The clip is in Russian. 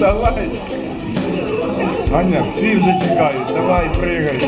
Давай. Аня, всі вже чекають. Давай, пригай.